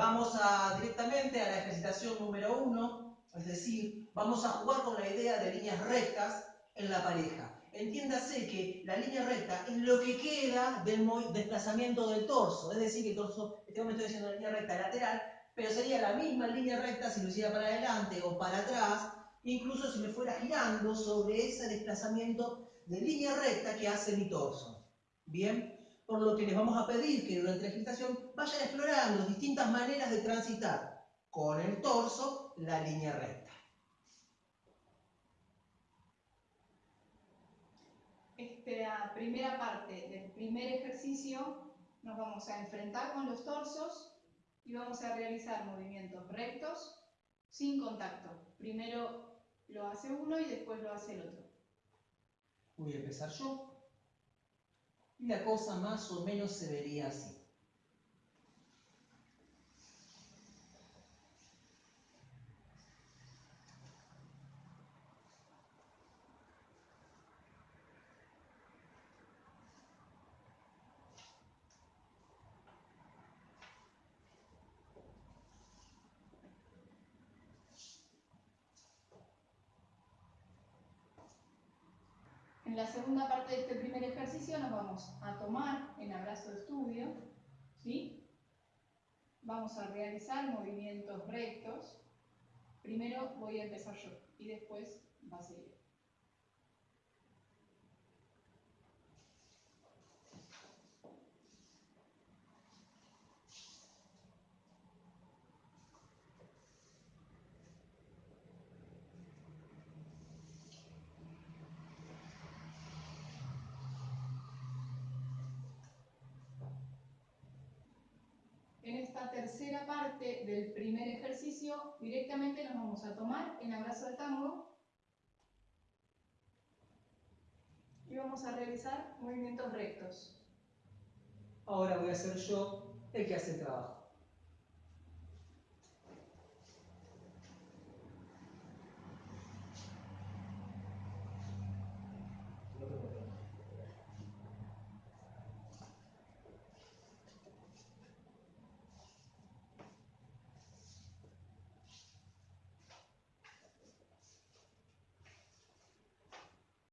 Vamos a directamente a la ejercitación número uno, es decir, vamos a jugar con la idea de líneas rectas en la pareja. Entiéndase que la línea recta es lo que queda del desplazamiento del torso, es decir, que el torso, este momento estoy haciendo una línea recta lateral, pero sería la misma línea recta si lo hiciera para adelante o para atrás, incluso si me fuera girando sobre ese desplazamiento de línea recta que hace mi torso. Bien, por lo que les vamos a pedir que durante la gestación vayan explorando distintas maneras de transitar con el torso la línea recta. Esta primera parte del primer ejercicio nos vamos a enfrentar con los torsos y vamos a realizar movimientos rectos sin contacto. Primero lo hace uno y después lo hace el otro. Voy a empezar yo. Y la cosa más o menos se vería así. En la segunda parte de este primer ejercicio nos vamos a tomar en abrazo estudio, ¿sí? Vamos a realizar movimientos rectos. Primero voy a empezar yo y después va a seguir. En esta tercera parte del primer ejercicio, directamente nos vamos a tomar en abrazo de tango y vamos a realizar movimientos rectos. Ahora voy a hacer yo el que hace el trabajo.